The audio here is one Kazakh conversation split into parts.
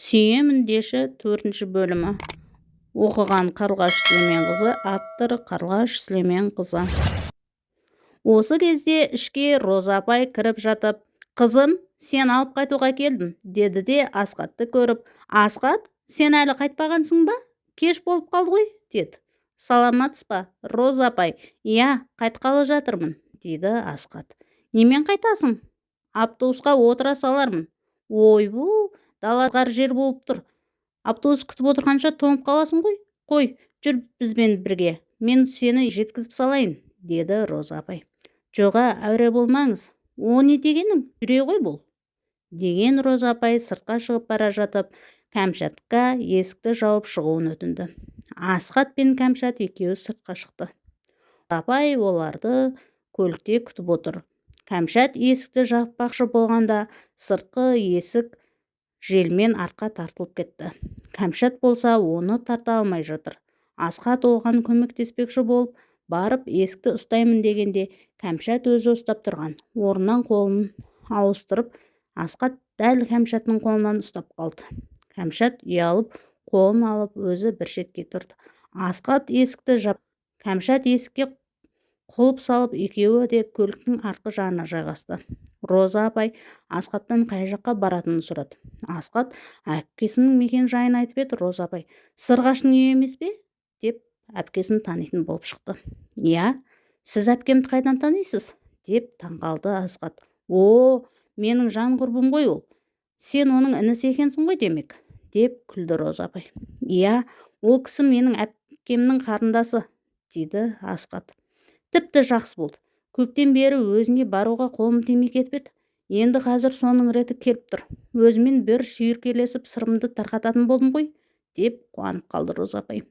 сүйемін деші төртінші бөлімі. Оқыған қарлығаш сүлейменқызы авторы қарлығаш сүлейменқызы. Осы кезде ішке роза апай кіріп жатып қызым сен алып қайтуға келдім деді де асқатты көріп. Асқат сен әлі қайтпағансың ба? Кеш болып қалды ғой деді. Саламатсыз ба роза апай? Иә қайтқалы жатырмын дейді асқат немен қайтасың? Автобусқа отыра салармын ойбу далазғар жер болып тұр. Автобус күтіп отырғанша тоңып қаласың ғой. Қой жүр бізбен бірге. Мен сені жеткізіп салайын деді роза апай. Жоға әуре болмаңыз. О не дегенің жүре ғой бұл. Деген роза апай сыртқа шығып бара жатып кәмшатқа есікті жауып шығуын өтінді. Асхат пен кәмшат екеуі сыртқа шықты. Апай оларды көлікте күтіп отыр. Кәмшат есікті жаппақшы болғанда сыртқы есік желмен артқа тартылып кетті. Кәмшат болса оны тарта алмай жатыр. Асхат оған көмектеспекші болып барып есікті ұстаймын дегенде кәмшат өзі ұстап тұрған. Орнынан қолын ауыстырып асхат дәл кәмшаттың қолынан ұстап қалды. Кәмшат ұялып қолын алып өзі бір шетке тұрды. Асхат есікті жап кәмшат есікке құлып салып екеуі де көліктің артқы жағына жайғасты. Роза апай асхаттан қай жаққа баратынын сұрады. Асхат әпкесінің мекен жайын айтып еді роза апай сырғаштың үйі емес пе? деп әпкесін танитын болып шықты. Иә сіз әпкемді қайдан танисыз? деп таңқалды асхат. О менің жан құрбым ғой ол. Сен оның інісі екенсің ғой демек? деп күлді роза апай иә ол кісі менің әпкемнің қарындасы дейді асхат. Тіпті жақсы болды. Көптен бері өзіне баруға қолым тимей кетіп еді. Енді қазір соның реті келіп тұр. Өзімен бір шүйіркелесіп сырымды тарқататын болдым ғой деп қуанып қалды роза апай.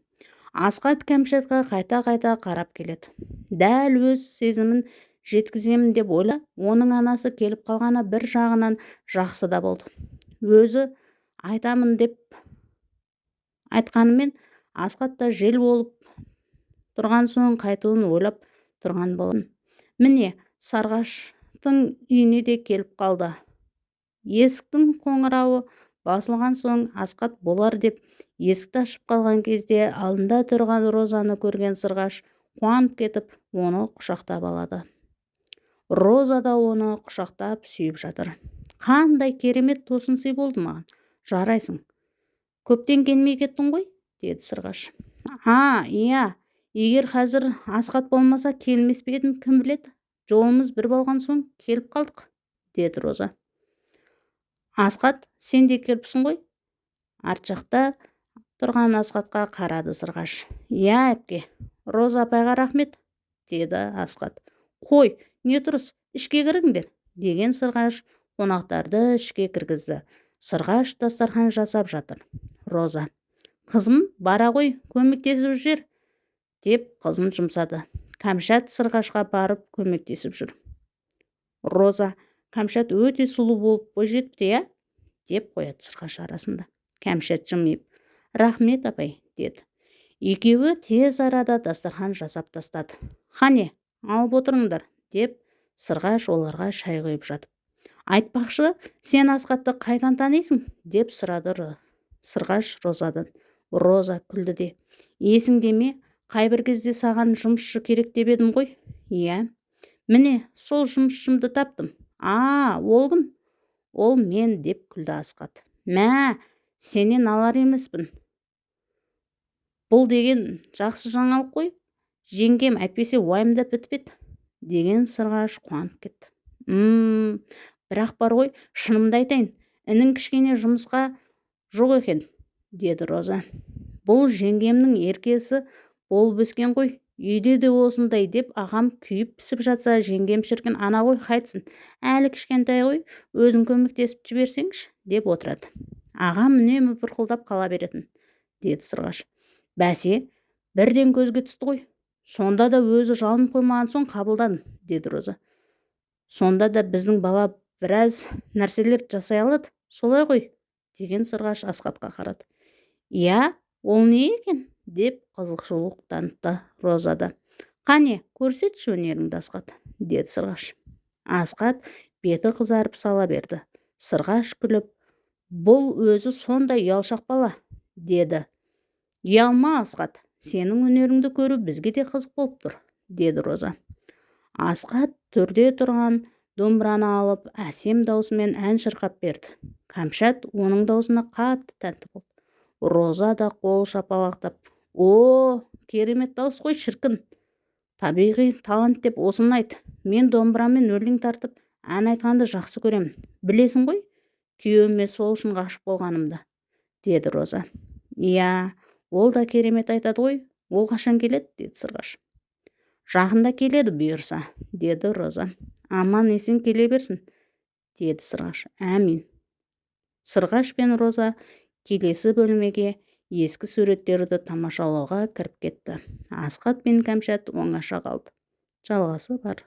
Асқат кәмшатқа қайта-қайта қарап келеді. Дәл өз сезімін жеткіземін деп ойла оның анасы келіп қалғаны бір жағынан жақсы да болды. Өзі айтамын деп айтқанымен асқат та жел болып тұрған соң қайтуын ойлап тұрған болатын міне сарғаштың үйіне де келіп қалды. Есіктің қоңырауы басылған соң асқат болар деп есікті ашып қалған кезде алдында тұрған розаны көрген сырғаш қуанып кетіп оны құшақтап алады. Роза да оны құшақтап сүйіп жатыр. Қандай керемет тосын сый болды маған жарайсың. Көптен келмей кеттің ғой? деді сырғаш. А иә егер қазір асхат болмаса келмес пе едім кім біледі? Жолымыз бір болған соң келіп қалдық деді роза. Асхат сен де келіпсің ғой. Арт жақта тұрған асхатқа қарады сырғаш. Иә әпке. Роза апайға рахмет деді асхат. Қой не тұрыс ішке кіріңдер деген сырғаш қонақтарды ішке кіргізді. Сырғаш дастархан жасап жатыр. Роза қызым бара ғой көмектесіп жүр. Деп қызын жұмсады. Кәмшат сырғашқа барып көмектесіп жүр. Роза кәмшат өте сұлу болып бойжетіпті иә? деп қояды сырғаш арасында. Кәмшат жымиып рахмет апай деді. Екеуі тез арада дастархан жасап тастады. Қане алып отырыңдар деп сырғаш оларға шай құйып жатып. Айтпақшы сен асхатты қайдан танисың? деп сұрады сырғаш розадан. Роза күлді де есіңде ме? Қайбір кезде саған жұмысшы керек деп едім ғой. Иә. Міне сол жұмысшымды таптым. А ол кім? Ол мен деп күлді асқат мә сенен алар емеспін. Бұл деген жақсы жаңалық қой. Жеңгем әйтпесе уайымдап бітіп еді деген сырғаш қуанып кетті. М бірақ бар ғой шынымды айтайын інің кішкене жұмысқа жоқ екен деді роза. Бұл жеңгемнің еркесі болып өскен ғой үйде де осындай деп ағам күйіп пісіп жатса жеңгем шіркін ана ғой қайтсын әлі кішкентай ғой өзің көмектесіп жіберсеңші деп отырады. Ағам үнемі бұрқылдап қала беретін деді сырғаш. Бәсе бірден көзге түсті ғой сонда да өзі жалынып қоймаған соң қабылдадым деді роза. Сонда да біздің бала біраз нәрселер жасай алады солай ғой деген сырғаш асхатқа қарады. Иә ол не екен? Деп қызықшылық танытты роза да. Қане көрсетші өнеріңді асқат деді сырғаш. Асқат беті қызарып сала берді. Сырғаш күліп бұл өзі сондай ұялшақ бала деді. Ұялма асқат сенің өнеріңді көру бізге де қызық болып тұр деді роза. Асқат төрде тұрған домбыраны алып әсем даусымен ән шырқап берді. Кәмшат оның даусына қатты тәнті болды. Роза да қол шапалақтап о керемет дауыс қой шіркін. Табиғи талант деп осыны айт. Мен домбырамен өлең тартып ән айтқанды жақсы көремін. Білесің ғой күйеуіме сол үшін ғашық болғанымды деді роза. Иә ол да керемет айтады ғой. Ол қашан келеді? деді сырғаш. Жақында келеді бұйырса деді роза. Аман-есен келе берсін деді сырғаш. Әмин сырғаш пен роза келесі бөлмеге ескі суреттерді тамашалауға кіріп кетті. Асқат пен кәмшат оңаша қалды. Жалғасы бар.